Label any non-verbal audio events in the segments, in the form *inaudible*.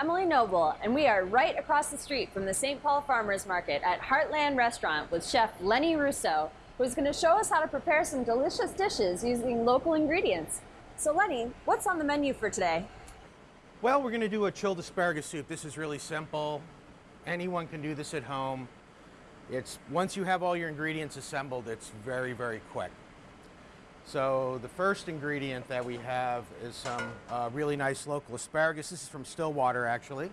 Emily Noble, and we are right across the street from the St. Paul Farmers Market at Heartland Restaurant with Chef Lenny Russo, who's going to show us how to prepare some delicious dishes using local ingredients. So, Lenny, what's on the menu for today? Well, we're going to do a chilled asparagus soup. This is really simple. Anyone can do this at home. It's once you have all your ingredients assembled, it's very, very quick. So the first ingredient that we have is some uh, really nice local asparagus. This is from Stillwater, actually.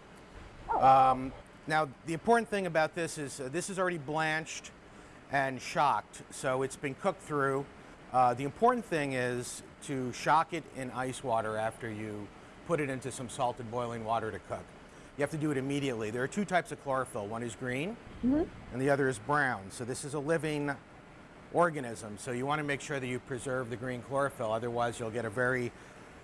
Um, now, the important thing about this is uh, this is already blanched and shocked, so it's been cooked through. Uh, the important thing is to shock it in ice water after you put it into some salted boiling water to cook. You have to do it immediately. There are two types of chlorophyll. One is green, and the other is brown. So this is a living organism. So you want to make sure that you preserve the green chlorophyll. Otherwise, you'll get a very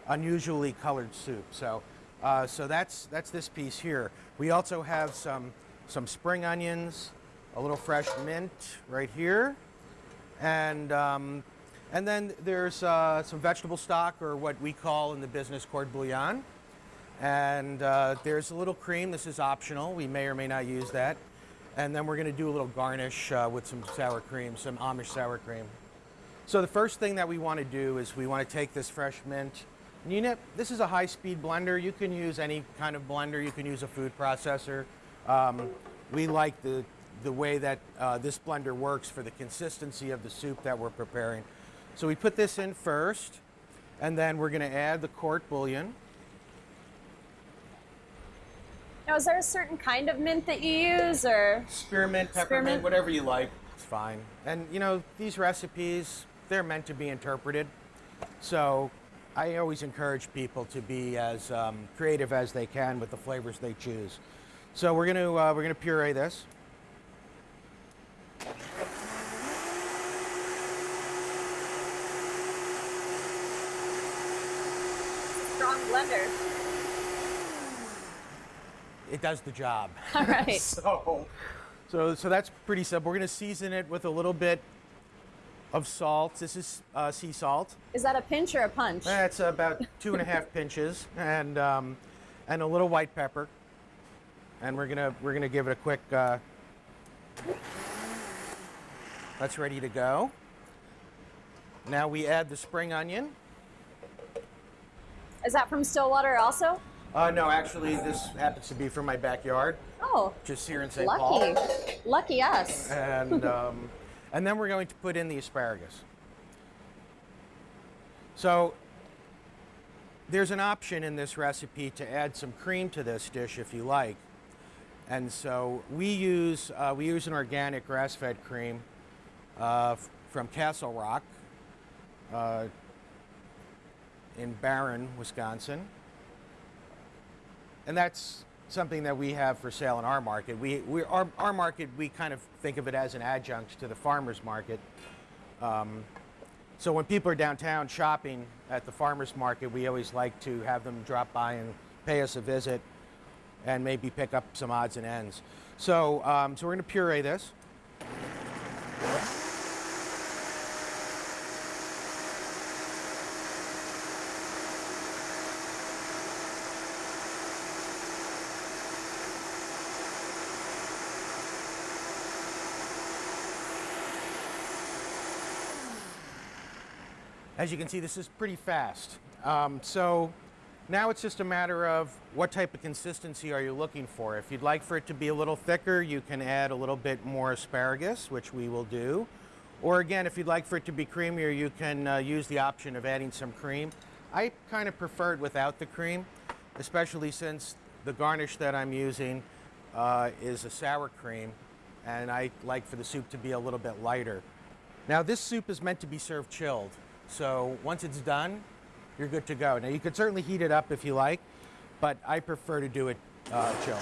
unusually colored soup. So, uh, so that's that's this piece here. We also have some some spring onions, a little fresh mint right here, and um, and then there's uh, some vegetable stock, or what we call in the business court bouillon. And uh, there's a little cream. This is optional. We may or may not use that. And then we're going to do a little garnish uh, with some sour cream, some Amish sour cream. So the first thing that we want to do is we want to take this fresh mint. And you know, this is a high-speed blender. You can use any kind of blender. You can use a food processor. Um, we like the, the way that uh, this blender works for the consistency of the soup that we're preparing. So we put this in first, and then we're going to add the court bouillon. Now, is there a certain kind of mint that you use, or Spearmint, peppermint, Spearmint? whatever you like, it's fine. And you know, these recipes, they're meant to be interpreted. So I always encourage people to be as um, creative as they can with the flavors they choose. So we're gonna, uh, we're gonna puree this. strong blender? It does the job. *laughs* All right. *laughs* so, so, so that's pretty simple. We're gonna season it with a little bit of salt. This is uh, sea salt. Is that a pinch or a punch? That's about two and a half *laughs* pinches, and um, and a little white pepper. And we're gonna we're gonna give it a quick. Uh, that's ready to go. Now we add the spring onion. Is that from Stillwater also? Uh, no, actually, this happens to be from my backyard, Oh, just here in St. lucky. Paul. Lucky Lucky us. And um, *laughs* and then we're going to put in the asparagus. So there's an option in this recipe to add some cream to this dish if you like. And so we use uh, we use an organic grass-fed cream uh, from Castle Rock uh, in Barron, Wisconsin. And that's something that we have for sale in our market. We, we our, our market, we kind of think of it as an adjunct to the farmer's market. Um, so when people are downtown shopping at the farmer's market, we always like to have them drop by and pay us a visit and maybe pick up some odds and ends. So, um, so we're going to puree this. As you can see, this is pretty fast. Um, so now it's just a matter of what type of consistency are you looking for. If you'd like for it to be a little thicker, you can add a little bit more asparagus, which we will do. Or again, if you'd like for it to be creamier, you can uh, use the option of adding some cream. I kind of prefer it without the cream, especially since the garnish that I'm using uh, is a sour cream, and I like for the soup to be a little bit lighter. Now this soup is meant to be served chilled, so once it's done, you're good to go. Now you could certainly heat it up if you like, but I prefer to do it uh, chilled.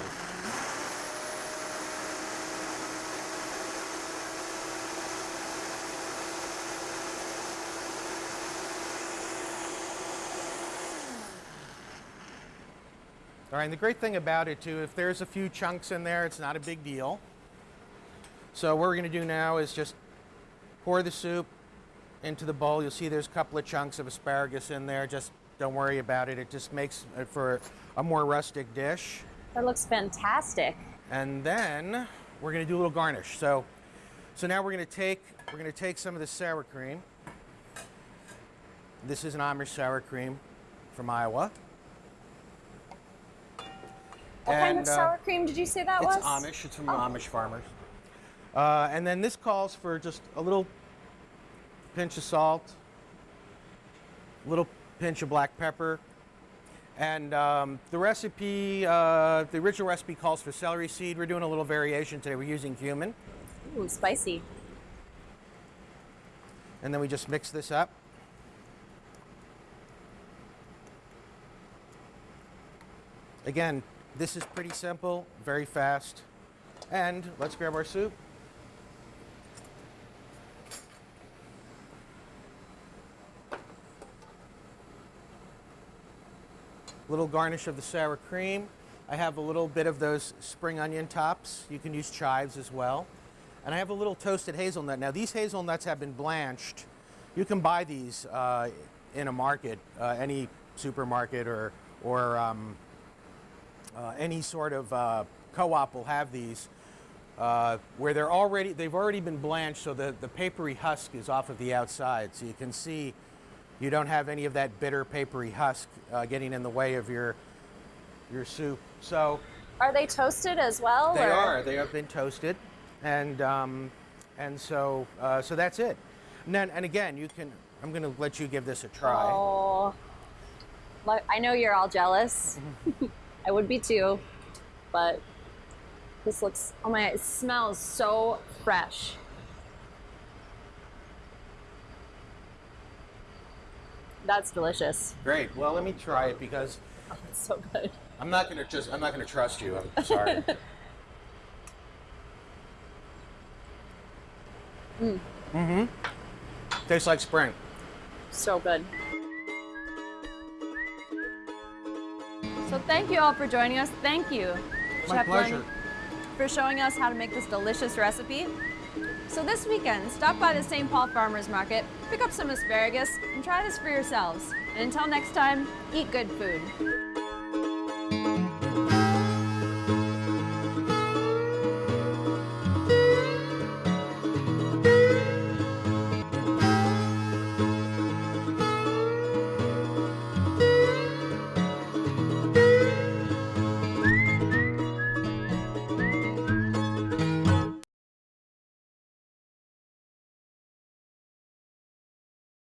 All right, and the great thing about it too, if there's a few chunks in there, it's not a big deal. So what we're gonna do now is just pour the soup into the bowl. You'll see there's a couple of chunks of asparagus in there. Just don't worry about it. It just makes it for a more rustic dish. That looks fantastic. And then we're gonna do a little garnish. So, so now we're gonna take we're gonna take some of the sour cream. This is an Amish sour cream from Iowa. What kind of And, uh, sour cream did you say that It's was? Amish. It's from Oh. Amish farmers. Uh, and then this calls for just a little pinch of salt, little pinch of black pepper, and um, the recipe, uh, the original recipe calls for celery seed. We're doing a little variation today. We're using cumin, Ooh, spicy. and then we just mix this up. Again, this is pretty simple, very fast. And let's grab our soup. Little garnish of the sour cream. I have a little bit of those spring onion tops. You can use chives as well. And I have a little toasted hazelnut. Now these hazelnuts have been blanched. You can buy these uh, in a market, uh, any supermarket or, or um, uh, any sort of uh, co-op will have these uh, where they're already they've already been blanched so the, the papery husk is off of the outside so you can see you don't have any of that bitter papery husk uh, getting in the way of your your soup so Are they toasted as well? they or- are they have been toasted and um, and so uh, so that's it and then and again you can I'm gonna let you give this a try Oh, I know you're all jealous. *laughs* I would be too, but this looks. Oh my! It smells so fresh. That's delicious. great well let me try it because It's so good. I'm not gonna just I'm not gonna trust you I'm sorry *laughs* mm. Mm-hmm. Tastes like spring. So good. So thank you all for joining us. Thank you, My Chef pleasure. for showing us how to make this delicious recipe. So this weekend, stop by the St. Paul Farmers Market, pick up some asparagus, and try this for yourselves. And until next time, eat good food.